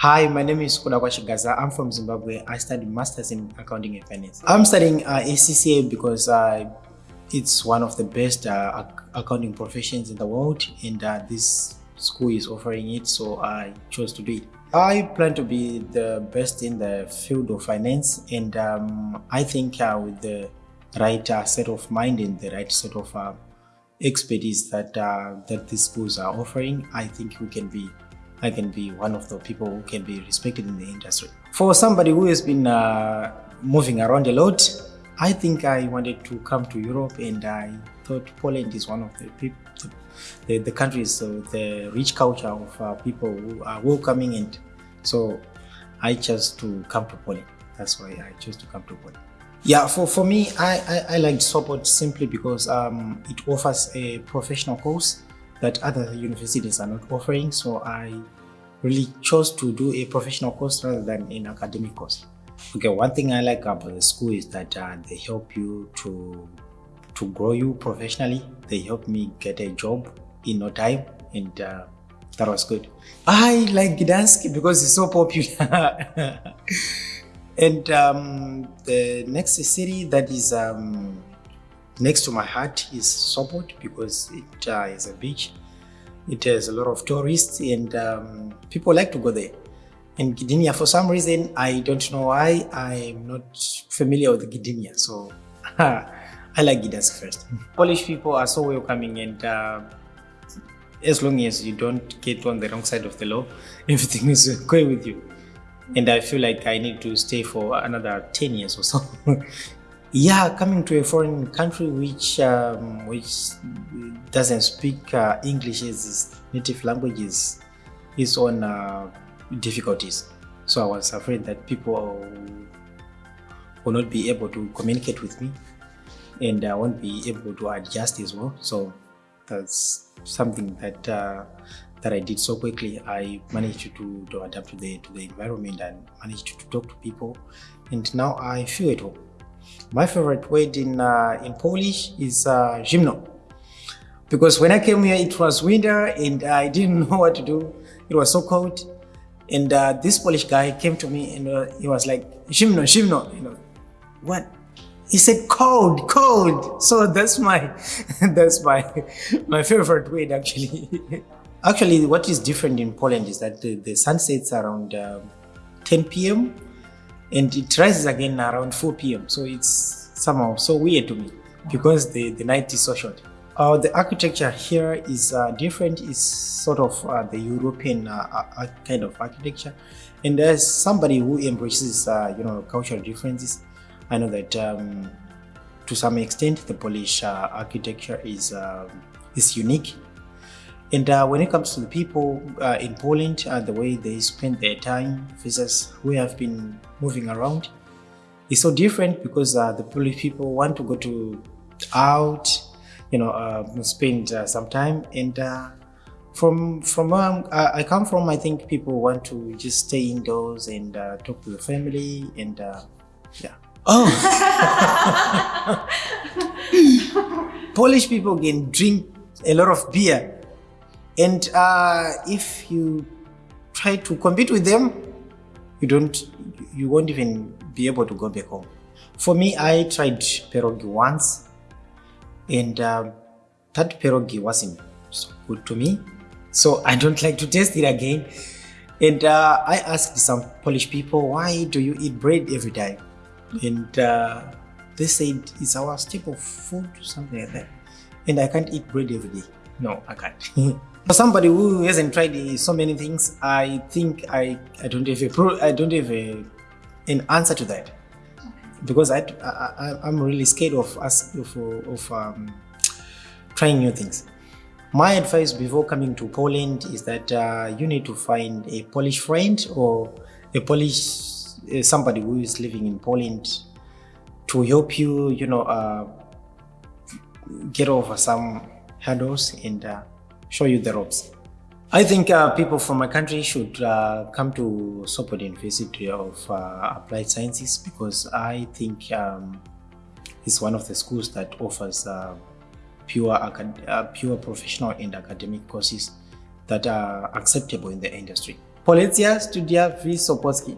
Hi, my name is Kudakwa Shigaza. I'm from Zimbabwe. I studied Masters in Accounting and Finance. I'm studying uh, ACCA because uh, it's one of the best uh, accounting professions in the world and uh, this school is offering it, so I chose to do it. I plan to be the best in the field of finance and um, I think uh, with the right uh, set of mind and the right set of uh, expertise that that these schools are offering, I think we can be I can be one of the people who can be respected in the industry. For somebody who has been uh, moving around a lot, I think I wanted to come to Europe and I thought Poland is one of the people, the, the countries with the rich culture of uh, people who are welcoming and so I chose to come to Poland. That's why I chose to come to Poland. Yeah, for, for me, I, I, I liked simply because um, it offers a professional course that other universities are not offering. So I really chose to do a professional course rather than an academic course. Okay, one thing I like about the school is that uh, they help you to to grow you professionally. They helped me get a job in no time, and uh, that was good. I like Gdansk because it's so popular. and um, the next city that is um, next to my heart is Sopot because it uh, is a beach. It has a lot of tourists and um, people like to go there. And Gdynia, for some reason, I don't know why, I'm not familiar with Gdynia. So I like Gdansk first. Polish people are so welcoming and uh, as long as you don't get on the wrong side of the law, everything is okay with you. And I feel like I need to stay for another 10 years or so. Yeah, coming to a foreign country which um, which doesn't speak uh, English as its native language is, is on uh, difficulties. So I was afraid that people will not be able to communicate with me and I won't be able to adjust as well. So that's something that uh, that I did so quickly. I managed to, to adapt to the to the environment and managed to talk to people, and now I feel at home. My favorite word in uh, in Polish is uh, because when I came here it was winter and I didn't know what to do. It was so cold, and uh, this Polish guy came to me and uh, he was like zimno, zimno, you know, what? He said cold, cold. So that's my that's my my favorite word actually. actually, what is different in Poland is that the, the sun sets around um, 10 p.m. and it rises again around 4 p.m. So it's somehow so weird to me because the, the night is so short. Uh, the architecture here is uh, different. It's sort of uh, the European uh, uh, kind of architecture, and as somebody who embraces uh, you know cultural differences, I know that um, to some extent the Polish uh, architecture is uh, is unique. And uh, when it comes to the people uh, in Poland, uh, the way they spend their time versus we have been moving around is so different because uh, the Polish people want to go to out, you know, uh, spend uh, some time. And uh, from from where I'm- I I come from, I think people want to just stay indoors and uh, talk to the family and uh, yeah. Oh, Polish people can drink a lot of beer, and uh, if you try to compete with them, you don't, you won't even be able to go back home. For me, I tried pierogi once, and um, that pierogi wasn't so good to me, so I don't like to taste it again. And uh, I asked some Polish people, why do you eat bread every day? And uh, they said it's our staple food, something like that. And I can't eat bread every day. No, I can't. For somebody who hasn't tried so many things, I think I, I don't have a pro, I don't have a, an answer to that because I, I, I'm really scared of us of, of um, trying new things. My advice before coming to Poland is that uh, you need to find a Polish friend or a Polish uh, somebody who is living in Poland to help you, you know, uh, get over some hurdles and uh, show you the ropes. I think uh, people from my country should uh, come to Sopot University of uh, Applied Sciences because I think um, it's one of the schools that offers uh, pure, uh, pure professional and academic courses that are acceptable in the industry. Policja studia w Sopocki.